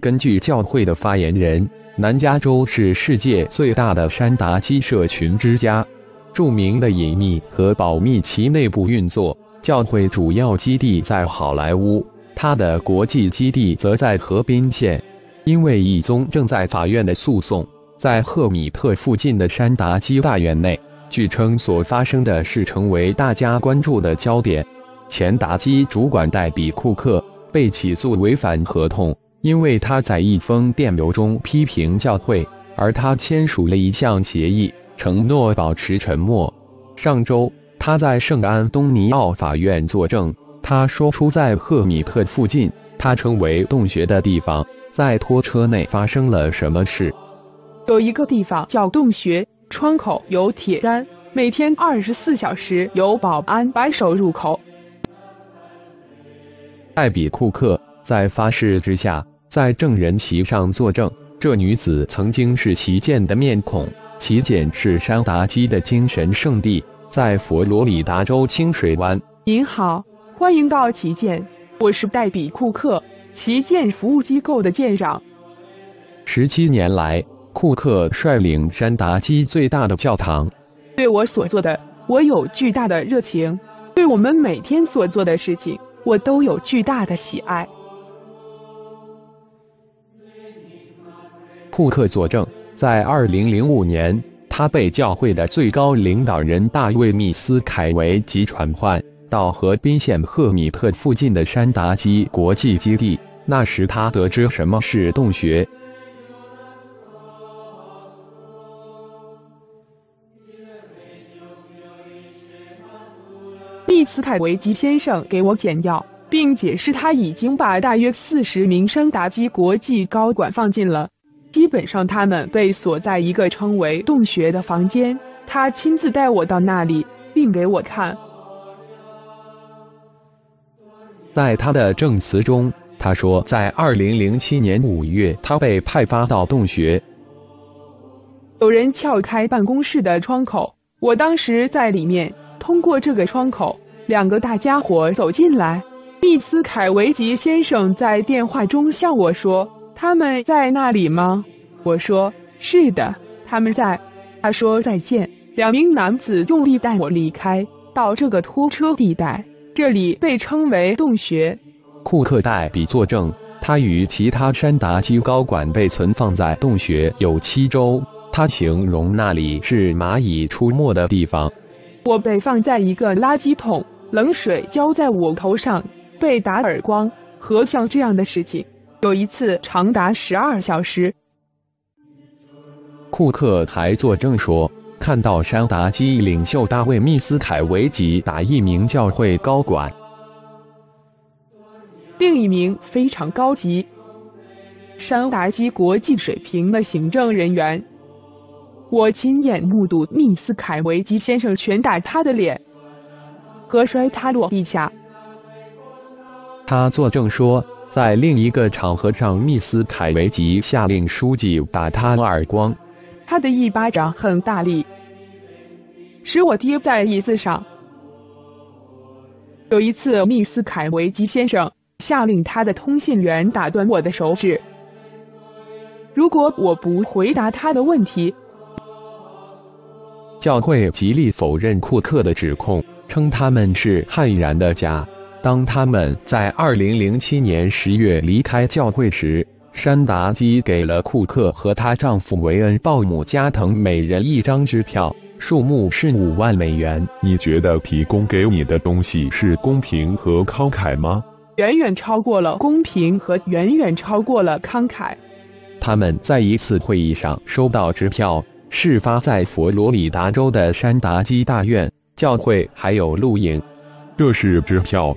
根据教会的发言人，南加州是世界最大的山达基社群之家，著名的隐秘和保密其内部运作。教会主要基地在好莱坞，它的国际基地则在河滨县。因为一宗正在法院的诉讼，在赫米特附近的山达基大院内，据称所发生的事成为大家关注的焦点。前达基主管戴比·库克被起诉违反合同。因为他在一封电邮中批评教会，而他签署了一项协议，承诺保持沉默。上周，他在圣安东尼奥法院作证，他说出在赫米特附近，他称为洞穴的地方，在拖车内发生了什么事。有一个地方叫洞穴，窗口有铁杆，每天二十四小时有保安把守入口。艾比库克在发誓之下。在证人席上作证，这女子曾经是旗舰的面孔。旗舰是山达基的精神圣地，在佛罗里达州清水湾。您好，欢迎到旗舰，我是黛比库克，旗舰服务机构的舰长。十七年来，库克率领山达基最大的教堂。对我所做的，我有巨大的热情；对我们每天所做的事情，我都有巨大的喜爱。库克作证，在2005年，他被教会的最高领导人大卫·密斯凯维吉传唤到河滨县赫米特附近的山达基国际基地。那时，他得知什么是洞穴。密斯凯维吉先生给我简要，并解释他已经把大约四十名山达基国际高管放进了。基本上，他们被锁在一个称为“洞穴”的房间。他亲自带我到那里，并给我看。在他的证词中，他说，在2007年5月，他被派发到洞穴。有人撬开办公室的窗口，我当时在里面。通过这个窗口，两个大家伙走进来。密斯凯维吉先生在电话中向我说。他们在那里吗？我说是的，他们在。他说再见。两名男子用力带我离开，到这个拖车地带，这里被称为洞穴。库克代比作证，他与其他山达基高管被存放在洞穴有七周。他形容那里是蚂蚁出没的地方。我被放在一个垃圾桶，冷水浇在我头上，被打耳光和像这样的事情。有一次长达十二小时。库克还作证说，看到山达基领袖大卫·密斯凯维吉打一名教会高管。另一名非常高级、山达基国际水平的行政人员，我亲眼目睹密斯凯维吉先生拳打他的脸和摔他落地下。他作证说。在另一个场合上，密斯凯维吉下令书记打他耳光，他的一巴掌很大力，使我跌在椅子上。有一次，密斯凯维吉先生下令他的通信员打断我的手指，如果我不回答他的问题。教会极力否认库克的指控，称他们是悍然的假。当他们在2007年10月离开教会时，山达基给了库克和她丈夫维恩·鲍姆加藤每人一张支票，数目是五万美元。你觉得提供给你的东西是公平和慷慨吗？远远超过了公平和远远超过了慷慨。他们在一次会议上收到支票，事发在佛罗里达州的山达基大院。教会还有录影，这是支票。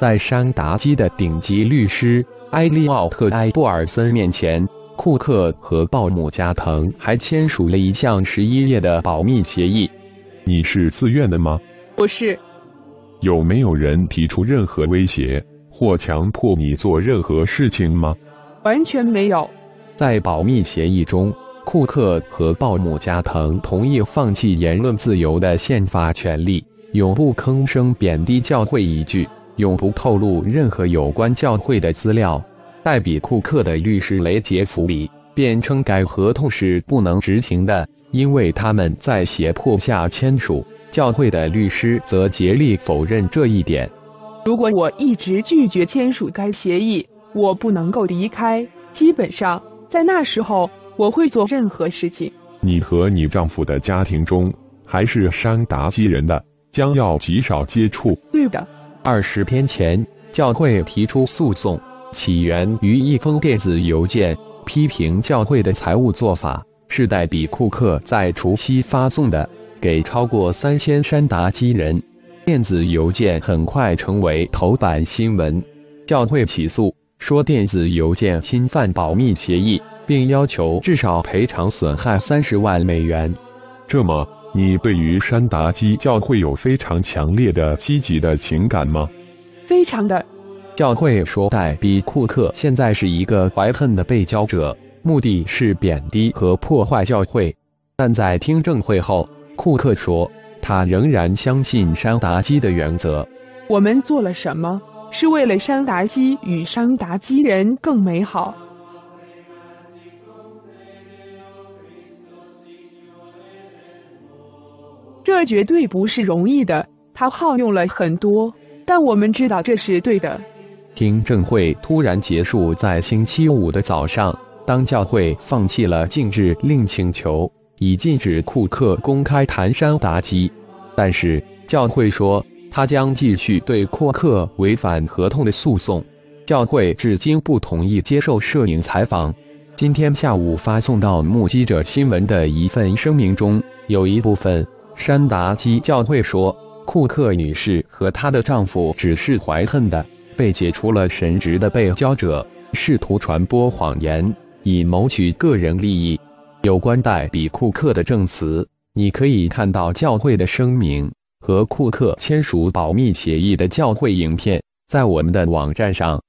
在山达基的顶级律师埃利奥特·埃布尔森面前，库克和鲍姆加藤还签署了一项十一页的保密协议。你是自愿的吗？我是。有没有人提出任何威胁或强迫你做任何事情吗？完全没有。在保密协议中，库克和鲍姆加藤同意放弃言论自由的宪法权利，永不吭声贬低教会一句。永不透露任何有关教会的资料。代比库克的律师雷杰弗里辩称该合同是不能执行的，因为他们在胁迫下签署。教会的律师则竭力否认这一点。如果我一直拒绝签署该协议，我不能够离开。基本上，在那时候，我会做任何事情。你和你丈夫的家庭中还是山达基人的，将要极少接触。对的。二十天前，教会提出诉讼，起源于一封电子邮件，批评教会的财务做法是代比库克在除夕发送的。给超过三千山达基人，电子邮件很快成为头版新闻。教会起诉说电子邮件侵犯保密协议，并要求至少赔偿损害三十万美元。这么，你对于山达基教会有非常强烈的积极的情感吗？非常的。教会说，戴比库克现在是一个怀恨的被教者，目的是贬低和破坏教会。但在听证会后。库克说：“他仍然相信山达基的原则。我们做了什么，是为了山达基与山达基人更美好。这绝对不是容易的，他耗用了很多，但我们知道这是对的。”听证会突然结束在星期五的早上，当教会放弃了禁止令请求。以禁止库克公开谈山达基，但是教会说他将继续对库克违反合同的诉讼。教会至今不同意接受摄影采访。今天下午发送到目击者新闻的一份声明中，有一部分山达基教会说，库克女士和她的丈夫只是怀恨的，被解除了神职的被教者，试图传播谎言以谋取个人利益。有关戴比库克的证词，你可以看到教会的声明和库克签署保密协议的教会影片，在我们的网站上。